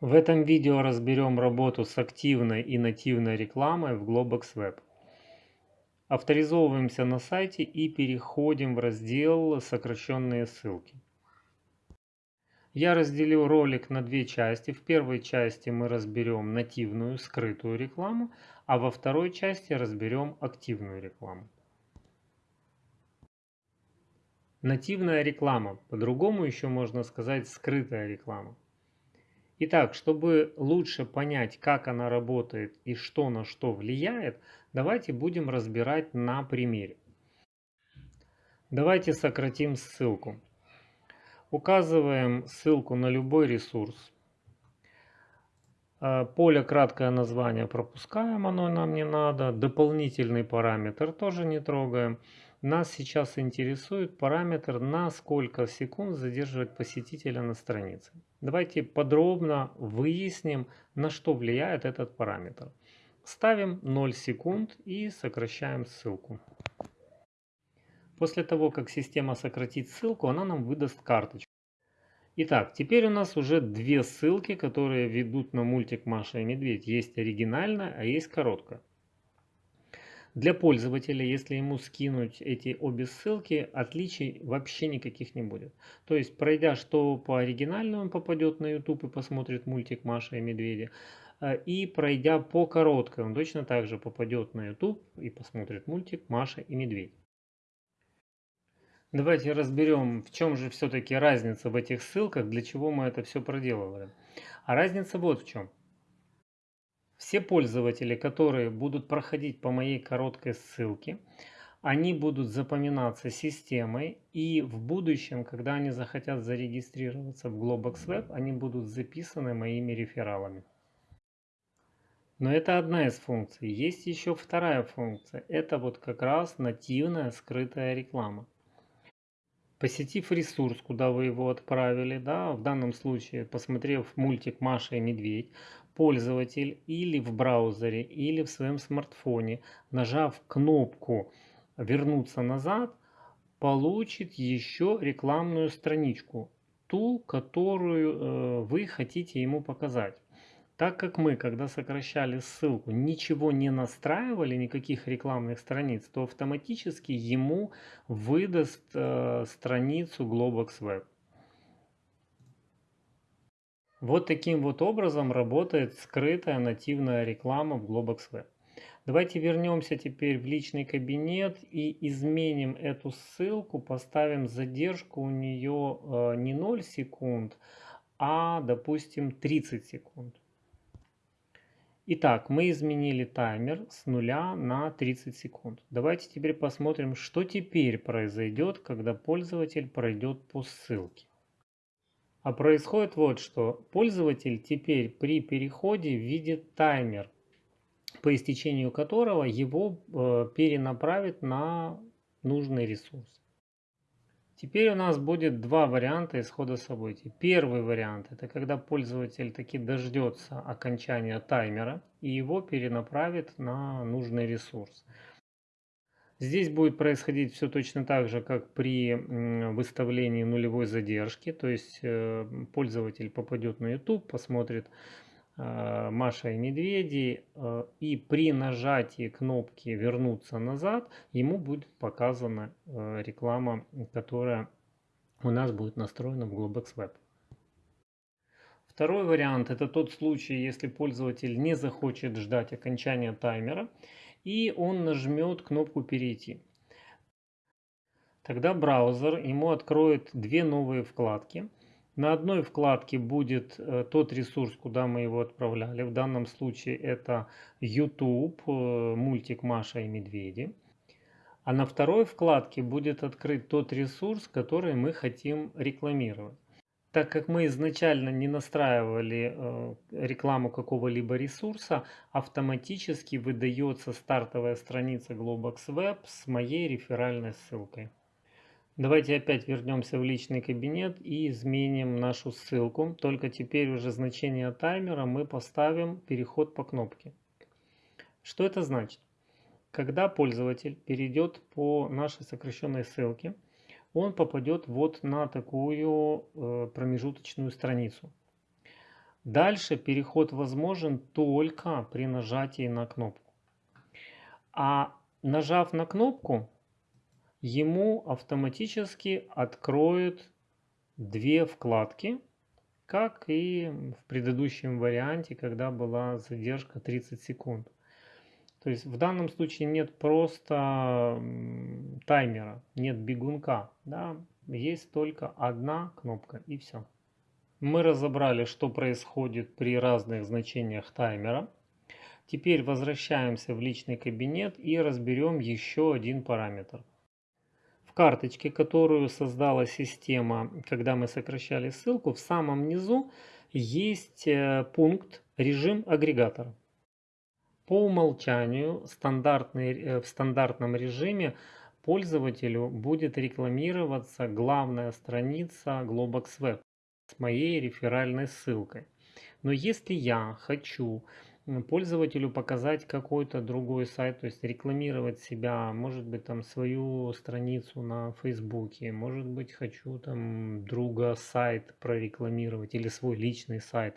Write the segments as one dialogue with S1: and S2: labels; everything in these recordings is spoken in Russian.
S1: В этом видео разберем работу с активной и нативной рекламой в Globox Web. Авторизовываемся на сайте и переходим в раздел «Сокращенные ссылки». Я разделил ролик на две части. В первой части мы разберем нативную, скрытую рекламу, а во второй части разберем активную рекламу. Нативная реклама, по-другому еще можно сказать скрытая реклама. Итак, чтобы лучше понять, как она работает и что на что влияет, давайте будем разбирать на примере. Давайте сократим ссылку. Указываем ссылку на любой ресурс. А, поле краткое название пропускаем, оно нам не надо. Дополнительный параметр тоже не трогаем. Нас сейчас интересует параметр, на сколько секунд задерживать посетителя на странице. Давайте подробно выясним, на что влияет этот параметр. Ставим 0 секунд и сокращаем ссылку. После того, как система сократит ссылку, она нам выдаст карточку. Итак, теперь у нас уже две ссылки, которые ведут на мультик Маша и Медведь. Есть оригинальная, а есть короткая. Для пользователя, если ему скинуть эти обе ссылки, отличий вообще никаких не будет. То есть, пройдя что по оригинальному, он попадет на YouTube и посмотрит мультик Маша и Медведя. Э, и пройдя по короткой, он точно так же попадет на YouTube и посмотрит мультик Маша и Медведь. Давайте разберем, в чем же все-таки разница в этих ссылках, для чего мы это все проделывали. А разница вот в чем. Все пользователи, которые будут проходить по моей короткой ссылке, они будут запоминаться системой и в будущем, когда они захотят зарегистрироваться в Globox Web, они будут записаны моими рефералами. Но это одна из функций. Есть еще вторая функция. Это вот как раз нативная скрытая реклама. Посетив ресурс, куда вы его отправили, да, в данном случае посмотрев мультик «Маша и Медведь», пользователь или в браузере, или в своем смартфоне, нажав кнопку «Вернуться назад», получит еще рекламную страничку, ту, которую э, вы хотите ему показать. Так как мы, когда сокращали ссылку, ничего не настраивали, никаких рекламных страниц, то автоматически ему выдаст э, страницу Globox Web. Вот таким вот образом работает скрытая нативная реклама в Globox Web. Давайте вернемся теперь в личный кабинет и изменим эту ссылку, поставим задержку у нее э, не 0 секунд, а допустим 30 секунд. Итак, мы изменили таймер с 0 на 30 секунд. Давайте теперь посмотрим, что теперь произойдет, когда пользователь пройдет по ссылке. А происходит вот что. Пользователь теперь при переходе видит таймер, по истечению которого его э, перенаправит на нужный ресурс. Теперь у нас будет два варианта исхода событий. Первый вариант это когда пользователь таки дождется окончания таймера и его перенаправит на нужный ресурс. Здесь будет происходить все точно так же, как при выставлении нулевой задержки. То есть э, пользователь попадет на YouTube, посмотрит э, Маша и Медведи, э, и при нажатии кнопки «Вернуться назад» ему будет показана реклама, которая у нас будет настроена в Globox Web. Второй вариант – это тот случай, если пользователь не захочет ждать окончания таймера и он нажмет кнопку «Перейти». Тогда браузер ему откроет две новые вкладки. На одной вкладке будет э, тот ресурс, куда мы его отправляли. В данном случае это YouTube, э, мультик Маша и Медведи. А на второй вкладке будет открыт тот ресурс, который мы хотим рекламировать. Так как мы изначально не настраивали э, рекламу какого-либо ресурса, автоматически выдается стартовая страница Globox Web с моей реферальной ссылкой. Давайте опять вернемся в личный кабинет и изменим нашу ссылку. Только теперь уже значение таймера мы поставим переход по кнопке. Что это значит? Когда пользователь перейдет по нашей сокращенной ссылке, он попадет вот на такую э, промежуточную страницу. Дальше переход возможен только при нажатии на кнопку. А нажав на кнопку, ему автоматически откроют две вкладки, как и в предыдущем варианте, когда была задержка 30 секунд. То есть в данном случае нет просто таймера, нет бегунка, да, есть только одна кнопка и все. Мы разобрали, что происходит при разных значениях таймера. Теперь возвращаемся в личный кабинет и разберем еще один параметр. В карточке, которую создала система, когда мы сокращали ссылку, в самом низу есть э, пункт «Режим агрегатора». По умолчанию стандартный, э, в стандартном режиме пользователю будет рекламироваться главная страница Globox Web с моей реферальной ссылкой. Но если я хочу пользователю показать какой-то другой сайт, то есть рекламировать себя, может быть там свою страницу на Фейсбуке, может быть хочу там друга сайт прорекламировать или свой личный сайт,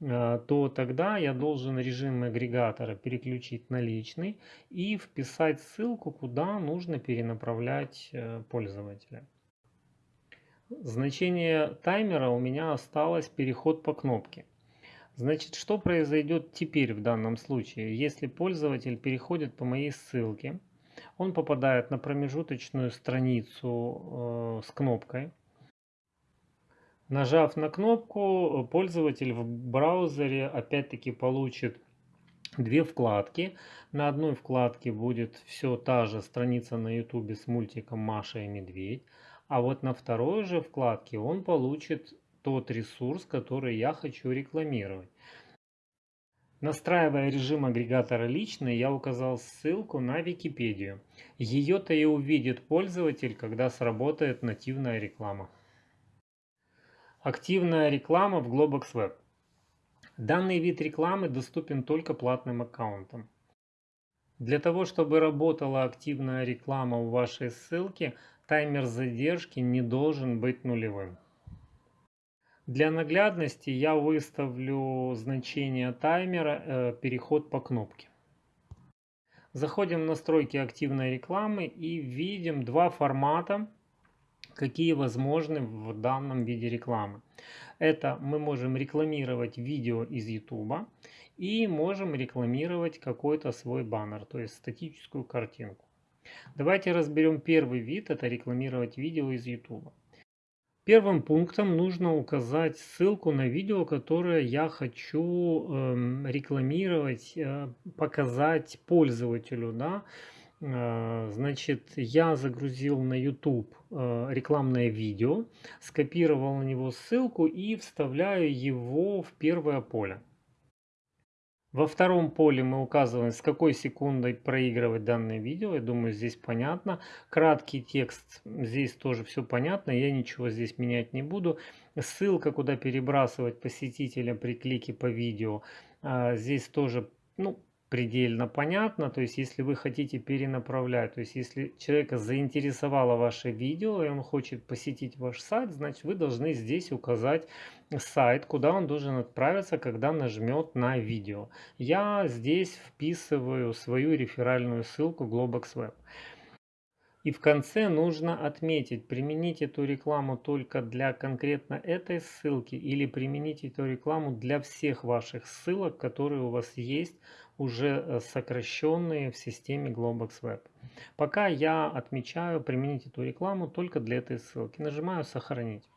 S1: то тогда я должен режим агрегатора переключить на личный и вписать ссылку, куда нужно перенаправлять э, пользователя. Значение таймера у меня осталось переход по кнопке. Значит, что произойдет теперь в данном случае? Если пользователь переходит по моей ссылке, он попадает на промежуточную страницу э, с кнопкой. Нажав на кнопку, пользователь в браузере опять-таки получит две вкладки. На одной вкладке будет все та же страница на YouTube с мультиком Маша и Медведь. А вот на второй же вкладке он получит тот ресурс, который я хочу рекламировать. Настраивая режим агрегатора личный, я указал ссылку на Википедию. Ее-то и увидит пользователь, когда сработает нативная реклама. Активная реклама в Globox Web. Данный вид рекламы доступен только платным аккаунтам. Для того, чтобы работала активная реклама у вашей ссылки, таймер задержки не должен быть нулевым. Для наглядности я выставлю значение таймера э, переход по кнопке. Заходим в настройки активной рекламы и видим два формата, какие возможны в данном виде рекламы. Это мы можем рекламировать видео из YouTube и можем рекламировать какой-то свой баннер, то есть статическую картинку. Давайте разберем первый вид, это рекламировать видео из YouTube. Первым пунктом нужно указать ссылку на видео, которое я хочу э, рекламировать, э, показать пользователю. Да? Э, значит, я загрузил на YouTube э, рекламное видео, скопировал на него ссылку и вставляю его в первое поле. Во втором поле мы указываем, с какой секундой проигрывать данное видео. Я думаю, здесь понятно. Краткий текст, здесь тоже все понятно. Я ничего здесь менять не буду. Ссылка, куда перебрасывать посетителя при клике по видео. А, здесь тоже ну, предельно понятно. То есть, если вы хотите перенаправлять, то есть, если человека заинтересовало ваше видео, и он хочет посетить ваш сайт, значит, вы должны здесь указать сайт, куда он должен отправиться, когда нажмет на видео. Я здесь вписываю свою реферальную ссылку Globox Web. И в конце нужно отметить, применить эту рекламу только для конкретно этой ссылки или применить эту рекламу для всех ваших ссылок, которые у вас есть уже э, сокращенные в системе Globox Web. Пока я отмечаю применить эту рекламу только для этой ссылки. Нажимаю «Сохранить».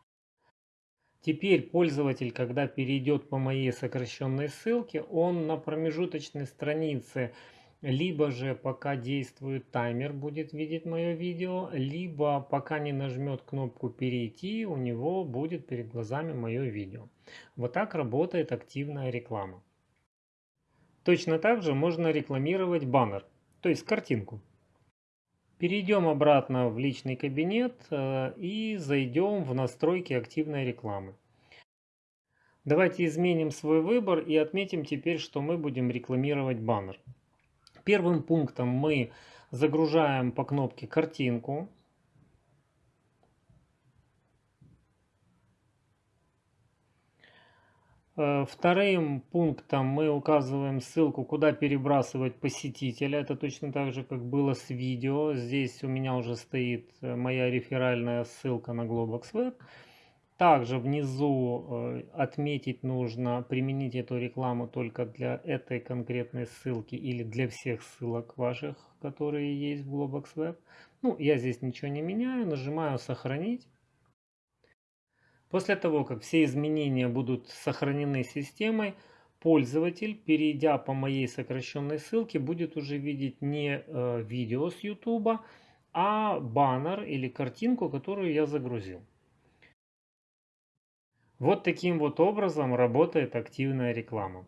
S1: Теперь пользователь, когда перейдет по моей сокращенной ссылке, он на промежуточной странице либо же пока действует таймер будет видеть мое видео, либо пока не нажмет кнопку перейти, у него будет перед глазами мое видео. Вот так работает активная реклама. Точно так же можно рекламировать баннер, то есть картинку. Перейдем обратно в личный кабинет э, и зайдем в настройки активной рекламы. Давайте изменим свой выбор и отметим теперь, что мы будем рекламировать баннер. Первым пунктом мы загружаем по кнопке картинку. Вторым пунктом мы указываем ссылку, куда перебрасывать посетителя. Это точно так же, как было с видео. Здесь у меня уже стоит э, моя реферальная ссылка на Globox Web. Также внизу э, отметить нужно применить эту рекламу только для этой конкретной ссылки или для всех ссылок ваших, которые есть в Globox Web. Ну, я здесь ничего не меняю, нажимаю «Сохранить». После того, как все изменения будут сохранены системой, пользователь, перейдя по моей сокращенной ссылке, будет уже видеть не э, видео с YouTube, а баннер или картинку, которую я загрузил. Вот таким вот образом работает активная реклама.